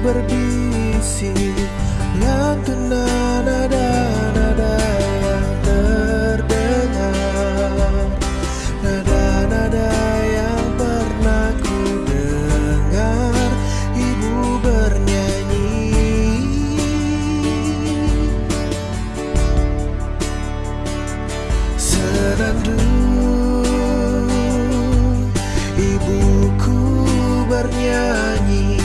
berbisik. Lantunan nada-nada yang terdengar. Nada-nada yang pernah ku dengar. Ibu bernyanyi. Senandung bernyanyi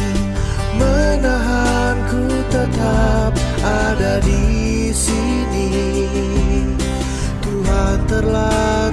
Menahanku tetap ada di sini. Tuhan telah